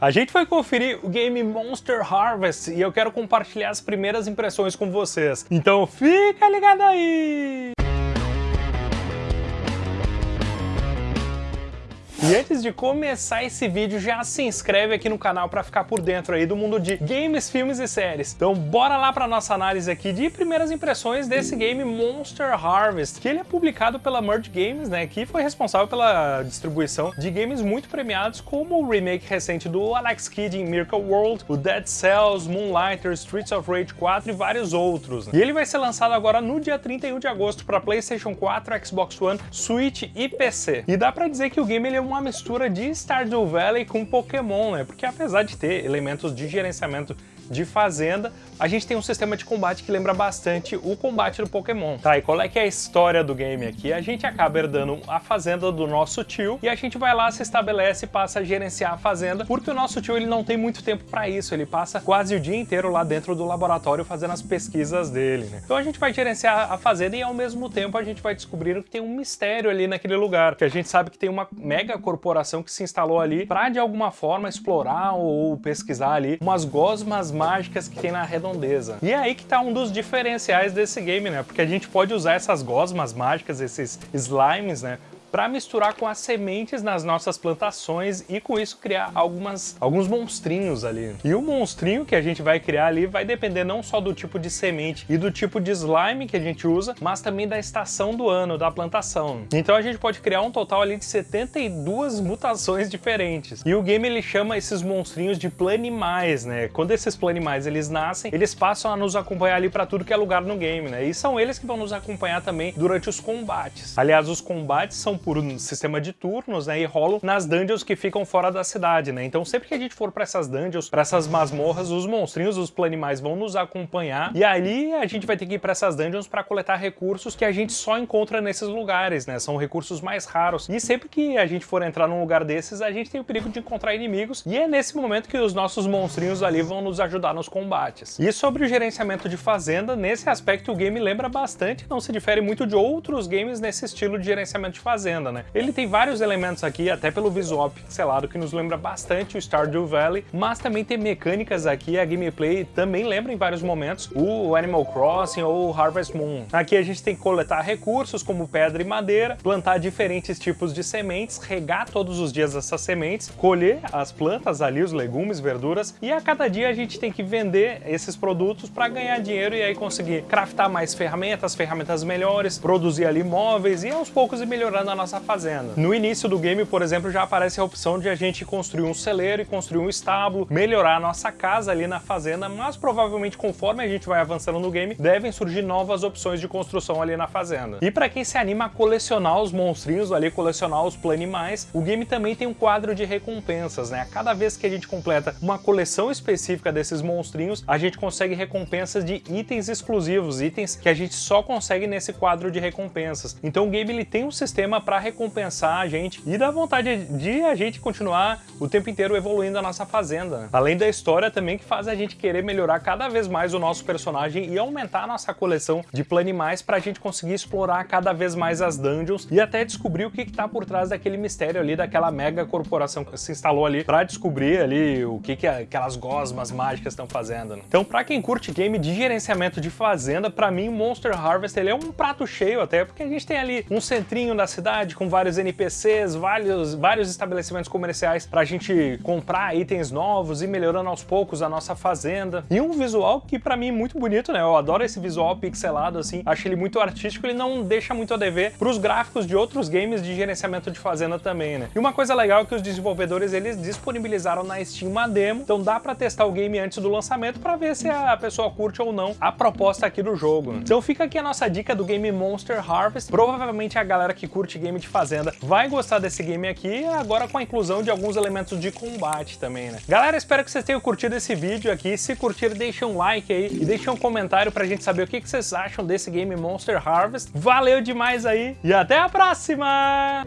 A gente foi conferir o game Monster Harvest e eu quero compartilhar as primeiras impressões com vocês. Então fica ligado aí! E antes de começar esse vídeo, já se inscreve aqui no canal para ficar por dentro aí do mundo de games, filmes e séries. Então bora lá para nossa análise aqui de primeiras impressões desse game Monster Harvest, que ele é publicado pela Merge Games, né, que foi responsável pela distribuição de games muito premiados, como o remake recente do Alex Kidd em Miracle World, o Dead Cells, Moonlighter, Streets of Rage 4 e vários outros. Né? E ele vai ser lançado agora no dia 31 de agosto para PlayStation 4, Xbox One, Switch e PC. E dá para dizer que o game ele é uma mistura de Stardew Valley com Pokémon, né? Porque apesar de ter elementos de gerenciamento de fazenda, a gente tem um sistema de combate que lembra bastante o combate do Pokémon. Tá, e qual é que é a história do game aqui? A gente acaba herdando a fazenda do nosso tio e a gente vai lá, se estabelece e passa a gerenciar a fazenda, porque o nosso tio ele não tem muito tempo para isso, ele passa quase o dia inteiro lá dentro do laboratório fazendo as pesquisas dele, né? Então a gente vai gerenciar a fazenda e ao mesmo tempo a gente vai descobrindo que tem um mistério ali naquele lugar, que a gente sabe que tem uma mega corporação que se instalou ali para de alguma forma explorar ou pesquisar ali umas gosmas mágicas que tem na redondeza. E é aí que tá um dos diferenciais desse game, né? Porque a gente pode usar essas gosmas mágicas, esses slimes, né? Para misturar com as sementes nas nossas plantações e com isso criar algumas, alguns monstrinhos ali. E o monstrinho que a gente vai criar ali vai depender não só do tipo de semente e do tipo de slime que a gente usa, mas também da estação do ano, da plantação. Então a gente pode criar um total ali de 72 mutações diferentes. E o game ele chama esses monstrinhos de planimais, né? Quando esses planimais eles nascem, eles passam a nos acompanhar ali para tudo que é lugar no game, né? E são eles que vão nos acompanhar também durante os combates. Aliás, os combates são por um sistema de turnos, né, e rolam nas dungeons que ficam fora da cidade, né? Então sempre que a gente for para essas dungeons, para essas masmorras, os monstrinhos, os planimais vão nos acompanhar e ali a gente vai ter que ir para essas dungeons para coletar recursos que a gente só encontra nesses lugares, né? São recursos mais raros. E sempre que a gente for entrar num lugar desses, a gente tem o perigo de encontrar inimigos e é nesse momento que os nossos monstrinhos ali vão nos ajudar nos combates. E sobre o gerenciamento de fazenda, nesse aspecto o game lembra bastante, não se difere muito de outros games nesse estilo de gerenciamento de fazenda fazenda, né? Ele tem vários elementos aqui, até pelo visual pixelado, que nos lembra bastante o Stardew Valley, mas também tem mecânicas aqui, a gameplay também lembra em vários momentos o Animal Crossing ou Harvest Moon. Aqui a gente tem que coletar recursos como pedra e madeira, plantar diferentes tipos de sementes, regar todos os dias essas sementes, colher as plantas ali, os legumes, verduras, e a cada dia a gente tem que vender esses produtos para ganhar dinheiro e aí conseguir craftar mais ferramentas, ferramentas melhores, produzir ali móveis e aos poucos ir melhorando a nossa fazenda. No início do game, por exemplo, já aparece a opção de a gente construir um celeiro e construir um estábulo, melhorar a nossa casa ali na fazenda, mas provavelmente conforme a gente vai avançando no game, devem surgir novas opções de construção ali na fazenda. E para quem se anima a colecionar os monstrinhos ali, colecionar os planimais, o game também tem um quadro de recompensas, né? A cada vez que a gente completa uma coleção específica desses monstrinhos, a gente consegue recompensas de itens exclusivos, itens que a gente só consegue nesse quadro de recompensas. Então o game ele tem um sistema para recompensar a gente e dá vontade de a gente continuar o tempo inteiro evoluindo a nossa fazenda. Além da história também que faz a gente querer melhorar cada vez mais o nosso personagem e aumentar a nossa coleção de planimais para a gente conseguir explorar cada vez mais as dungeons e até descobrir o que está por trás daquele mistério ali, daquela mega corporação que se instalou ali para descobrir ali o que, que aquelas gosmas mágicas estão fazendo. Né? Então para quem curte game de gerenciamento de fazenda, para mim Monster Harvest ele é um prato cheio até, porque a gente tem ali um centrinho da cidade cidade, com vários NPCs, vários, vários estabelecimentos comerciais para a gente comprar itens novos e melhorando aos poucos a nossa fazenda. E um visual que para mim é muito bonito, né? Eu adoro esse visual pixelado, assim, acho ele muito artístico, ele não deixa muito a dever para os gráficos de outros games de gerenciamento de fazenda também, né? E uma coisa legal é que os desenvolvedores, eles disponibilizaram na Steam uma demo, então dá para testar o game antes do lançamento para ver se a pessoa curte ou não a proposta aqui do jogo. Então fica aqui a nossa dica do game Monster Harvest, provavelmente a galera que curte game game de fazenda vai gostar desse game aqui, agora com a inclusão de alguns elementos de combate também, né? Galera, espero que vocês tenham curtido esse vídeo aqui. Se curtir, deixa um like aí e deixa um comentário pra gente saber o que vocês acham desse game Monster Harvest. Valeu demais aí e até a próxima!